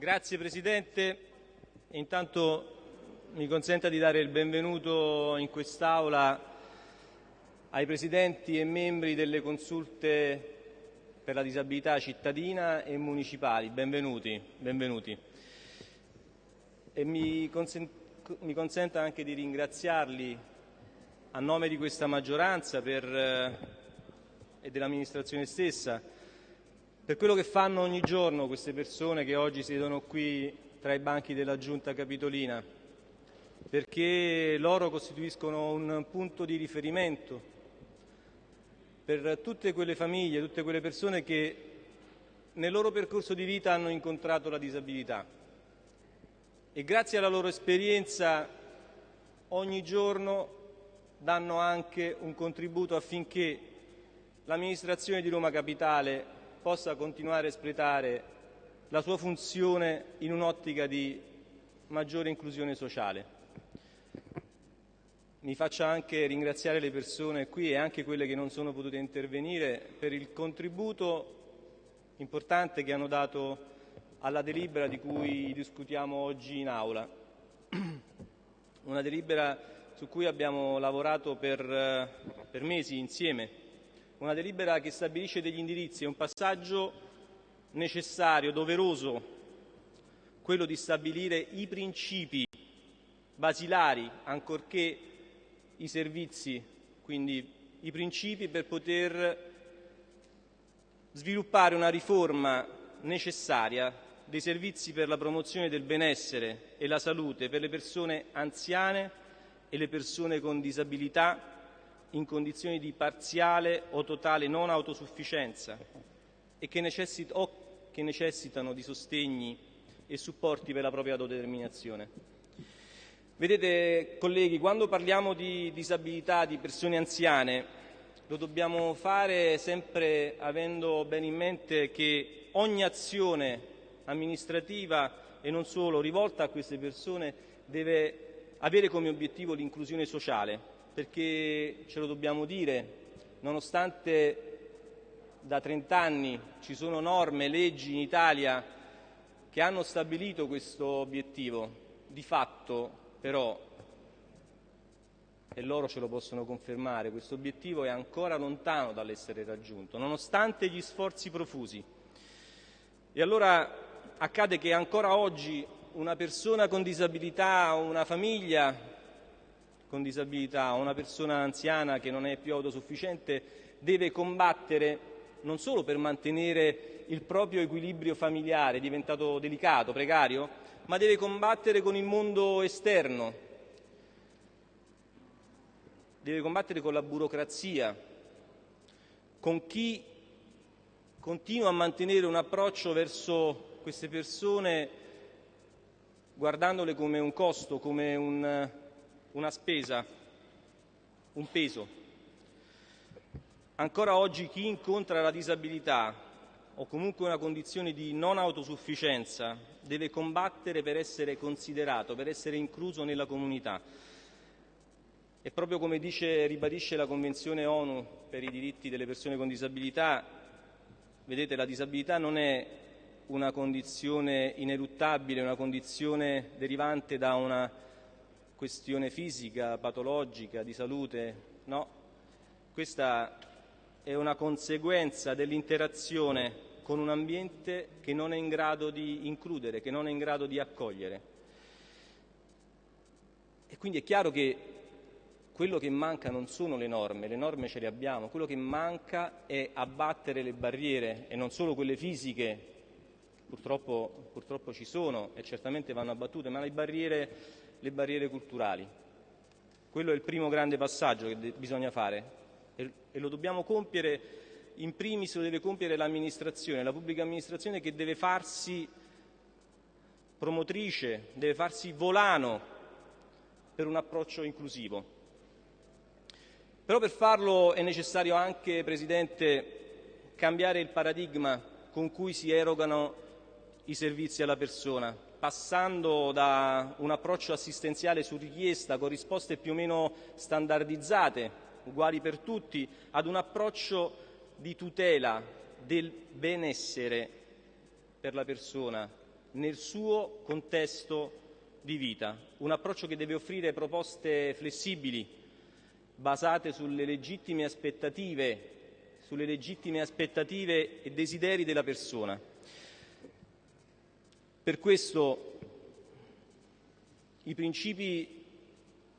Grazie Presidente. Intanto mi consenta di dare il benvenuto in quest'Aula ai Presidenti e membri delle consulte per la disabilità cittadina e municipali. Benvenuti. benvenuti. E mi, consent mi consenta anche di ringraziarli a nome di questa maggioranza per, eh, e dell'amministrazione stessa per quello che fanno ogni giorno queste persone che oggi siedono qui tra i banchi della Giunta Capitolina, perché loro costituiscono un punto di riferimento per tutte quelle famiglie, tutte quelle persone che nel loro percorso di vita hanno incontrato la disabilità. E grazie alla loro esperienza ogni giorno danno anche un contributo affinché l'amministrazione di Roma Capitale possa continuare a espletare la sua funzione in un'ottica di maggiore inclusione sociale. Mi faccia anche ringraziare le persone qui e anche quelle che non sono potute intervenire per il contributo importante che hanno dato alla delibera di cui discutiamo oggi in Aula. Una delibera su cui abbiamo lavorato per, per mesi insieme una delibera che stabilisce degli indirizzi, è un passaggio necessario, doveroso, quello di stabilire i principi basilari, ancorché i servizi, quindi i principi per poter sviluppare una riforma necessaria dei servizi per la promozione del benessere e la salute per le persone anziane e le persone con disabilità in condizioni di parziale o totale non autosufficienza e che, necessit o che necessitano di sostegni e supporti per la propria autodeterminazione. Vedete, colleghi, quando parliamo di disabilità, di persone anziane, lo dobbiamo fare sempre avendo bene in mente che ogni azione amministrativa e non solo rivolta a queste persone deve avere come obiettivo l'inclusione sociale perché ce lo dobbiamo dire, nonostante da 30 anni ci sono norme, leggi in Italia che hanno stabilito questo obiettivo, di fatto però, e loro ce lo possono confermare, questo obiettivo è ancora lontano dall'essere raggiunto, nonostante gli sforzi profusi. E allora accade che ancora oggi una persona con disabilità o una famiglia con disabilità o una persona anziana che non è più autosufficiente deve combattere non solo per mantenere il proprio equilibrio familiare diventato delicato, precario, ma deve combattere con il mondo esterno, deve combattere con la burocrazia, con chi continua a mantenere un approccio verso queste persone guardandole come un costo, come un, una spesa, un peso. Ancora oggi chi incontra la disabilità o comunque una condizione di non autosufficienza deve combattere per essere considerato, per essere incluso nella comunità. E proprio come dice, ribadisce la Convenzione ONU per i diritti delle persone con disabilità, vedete la disabilità non è una condizione ineluttabile, una condizione derivante da una questione fisica, patologica, di salute, no. Questa è una conseguenza dell'interazione con un ambiente che non è in grado di includere, che non è in grado di accogliere. E quindi è chiaro che quello che manca non sono le norme, le norme ce le abbiamo, quello che manca è abbattere le barriere e non solo quelle fisiche, purtroppo, purtroppo ci sono e certamente vanno abbattute, ma le barriere le barriere culturali. Quello è il primo grande passaggio che bisogna fare e, e lo dobbiamo compiere, in primis lo deve compiere l'amministrazione, la pubblica amministrazione che deve farsi promotrice, deve farsi volano per un approccio inclusivo. Però per farlo è necessario anche, Presidente, cambiare il paradigma con cui si erogano i servizi alla persona, passando da un approccio assistenziale su richiesta con risposte più o meno standardizzate, uguali per tutti, ad un approccio di tutela del benessere per la persona nel suo contesto di vita, un approccio che deve offrire proposte flessibili, basate sulle legittime aspettative, sulle legittime aspettative e desideri della persona. Per questo i principi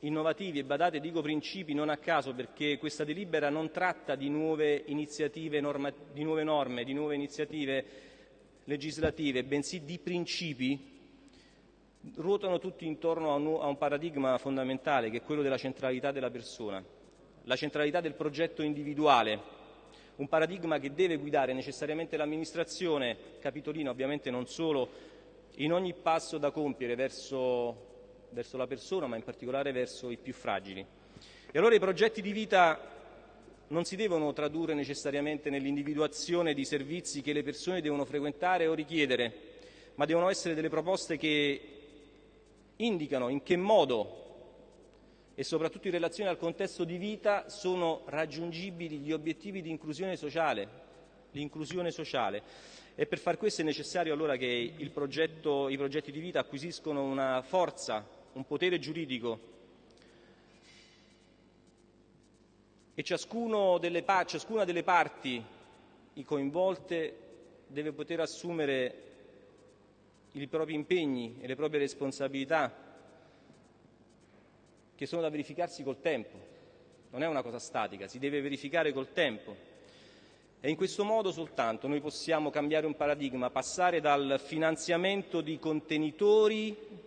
innovativi, e badate dico principi non a caso perché questa delibera non tratta di nuove norma, di nuove norme, di nuove iniziative legislative, bensì di principi, ruotano tutti intorno a un, paradigma fondamentale che è quello della centralità della persona, la centralità del progetto individuale, un paradigma che deve guidare necessariamente l'amministrazione capitolina, ovviamente non solo, in ogni passo da compiere verso verso la persona, ma in particolare verso i più fragili. E allora i progetti di vita non si devono tradurre necessariamente nell'individuazione di servizi che le persone devono frequentare o richiedere, ma devono essere delle proposte che indicano in che modo e soprattutto in relazione al contesto di vita sono raggiungibili gli obiettivi di inclusione sociale, l'inclusione sociale. E per far questo è necessario allora che progetto, i progetti di vita acquisiscono una forza un potere giuridico e delle, ciascuna delle parti coinvolte deve poter assumere i propri impegni e le proprie responsabilità che sono da verificarsi col tempo. Non è una cosa statica, si deve verificare col tempo. E in questo modo soltanto noi possiamo cambiare un paradigma, passare dal finanziamento di contenitori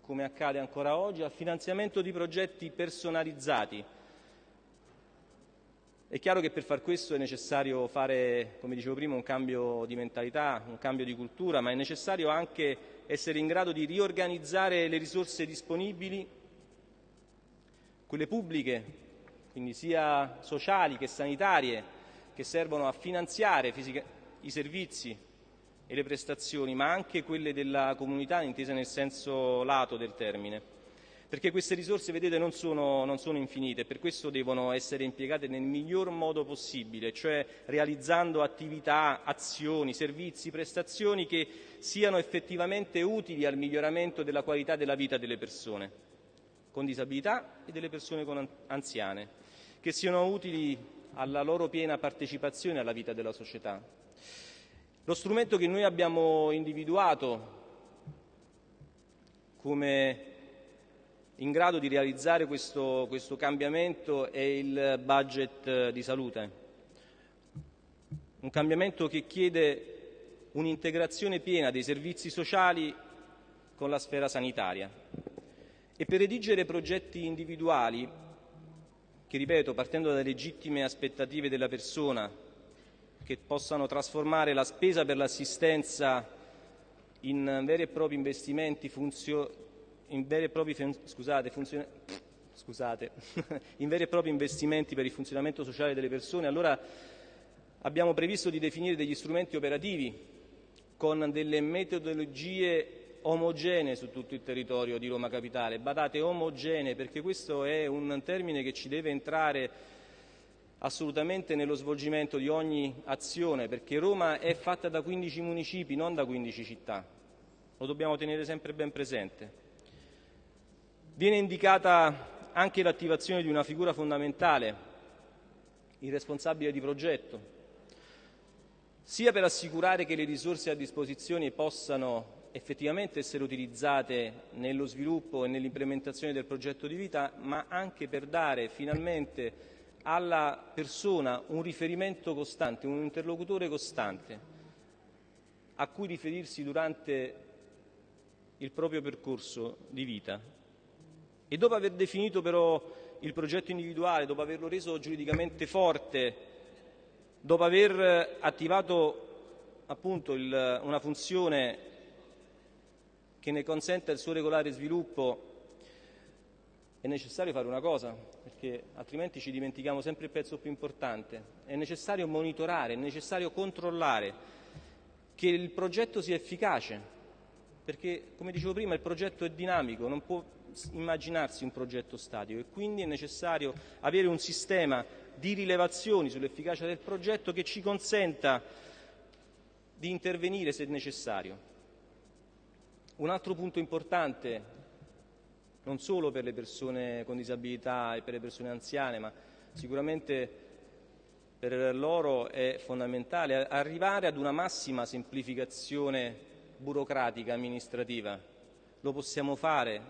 come accade ancora oggi, al finanziamento di progetti personalizzati. È chiaro che per far questo è necessario fare, come dicevo prima, un cambio di mentalità, un cambio di cultura, ma è necessario anche essere in grado di riorganizzare le risorse disponibili, quelle pubbliche, quindi sia sociali che sanitarie, che servono a finanziare i servizi e le prestazioni, ma anche quelle della comunità intesa nel senso lato del termine. Perché queste risorse, vedete, non sono, non sono infinite, per questo devono essere impiegate nel miglior modo possibile, cioè realizzando attività, azioni, servizi, prestazioni che siano effettivamente utili al miglioramento della qualità della vita delle persone con disabilità e delle persone anziane, che siano utili alla loro piena partecipazione alla vita della società. Lo strumento che noi abbiamo individuato come in grado di realizzare questo, questo cambiamento è il budget di salute, un cambiamento che chiede un'integrazione piena dei servizi sociali con la sfera sanitaria. E per redigere progetti individuali, che ripeto, partendo dalle legittime aspettative della persona, che possano trasformare la spesa per l'assistenza in veri e propri investimenti funzio, in veri scusate, scusate, in veri e propri investimenti per il funzionamento sociale delle persone, allora abbiamo previsto di definire degli strumenti operativi con delle metodologie omogenee su tutto il territorio di Roma Capitale. Badate, omogenee, perché questo è un termine che ci deve entrare assolutamente nello svolgimento di ogni azione, perché Roma è fatta da 15 municipi, non da 15 città. Lo dobbiamo tenere sempre ben presente. Viene indicata anche l'attivazione di una figura fondamentale, il responsabile di progetto, sia per assicurare che le risorse a disposizione possano effettivamente essere utilizzate nello sviluppo e nell'implementazione del progetto di vita, ma anche per dare finalmente alla persona un riferimento costante, un interlocutore costante a cui riferirsi durante il proprio percorso di vita. E dopo aver definito però il progetto individuale, dopo averlo reso giuridicamente forte, dopo aver attivato appunto il, una funzione che ne consenta il suo regolare sviluppo, è necessario fare una cosa, perché altrimenti ci dimentichiamo sempre il pezzo più importante. È necessario monitorare, è necessario controllare che il progetto sia efficace, perché come dicevo prima il progetto è dinamico, non può immaginarsi un progetto statico e quindi è necessario avere un sistema di rilevazioni sull'efficacia del progetto che ci consenta di intervenire se necessario. Un altro punto importante, non solo per le persone con disabilità e per le persone anziane, ma sicuramente per loro è fondamentale arrivare ad una massima semplificazione burocratica amministrativa. Lo possiamo fare,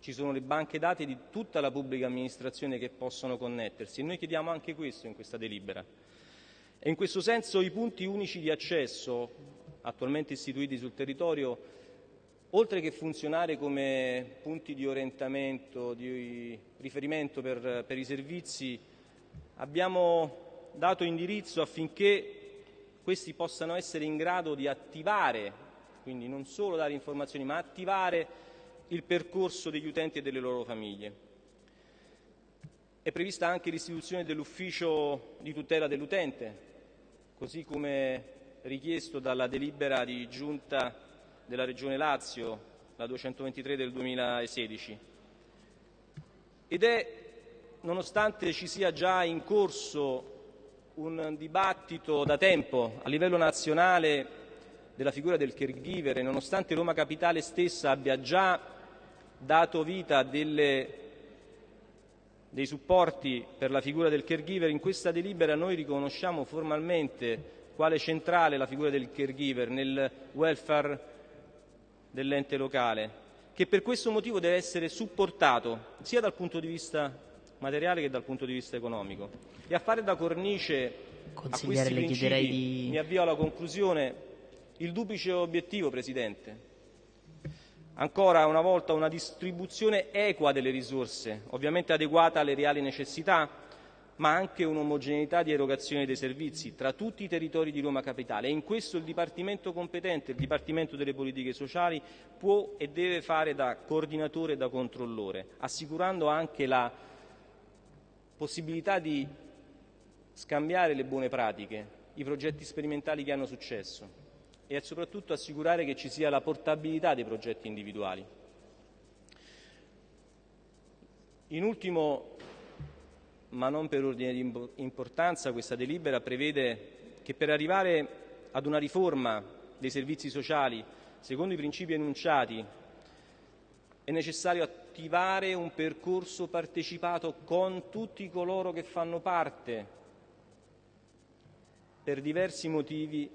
ci sono le banche dati di tutta la pubblica amministrazione che possono connettersi e noi chiediamo anche questo in questa delibera. E in questo senso i punti unici di accesso attualmente istituiti sul territorio oltre che funzionare come punti di orientamento, di riferimento per, per i servizi, abbiamo dato indirizzo affinché questi possano essere in grado di attivare, quindi non solo dare informazioni, ma attivare il percorso degli utenti e delle loro famiglie. È prevista anche l'istituzione dell'ufficio di tutela dell'utente, così come richiesto dalla delibera di giunta della Regione Lazio, la 223 del 2016. Ed è, nonostante ci sia già in corso un dibattito da tempo a livello nazionale della figura del caregiver e nonostante Roma Capitale stessa abbia già dato vita a delle, dei supporti per la figura del caregiver, in questa delibera noi riconosciamo formalmente quale centrale la figura del caregiver nel welfare dell'ente locale, che per questo motivo deve essere supportato sia dal punto di vista materiale che dal punto di vista economico. E a fare da cornice a questi principi, di... mi avvio alla conclusione, il duplice obiettivo, Presidente. Ancora una volta una distribuzione equa delle risorse, ovviamente adeguata alle reali necessità, ma anche un'omogeneità di erogazione dei servizi tra tutti i territori di Roma Capitale e in questo il Dipartimento competente, il Dipartimento delle politiche sociali, può e deve fare da coordinatore e da controllore, assicurando anche la possibilità di scambiare le buone pratiche, i progetti sperimentali che hanno successo e soprattutto assicurare che ci sia la portabilità dei progetti individuali. In ultimo ma non per ordine di importanza, questa delibera prevede che per arrivare ad una riforma dei servizi sociali secondo i principi enunciati è necessario attivare un percorso partecipato con tutti coloro che fanno parte per diversi motivi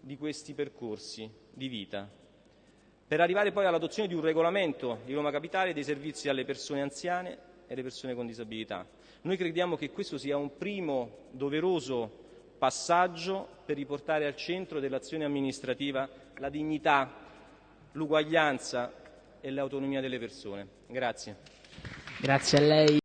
di questi percorsi di vita, per arrivare poi all'adozione di un regolamento di Roma Capitale dei servizi alle persone anziane e alle persone con disabilità. Noi crediamo che questo sia un primo doveroso passaggio per riportare al centro dell'azione amministrativa la dignità, l'uguaglianza e l'autonomia delle persone. Grazie. Grazie.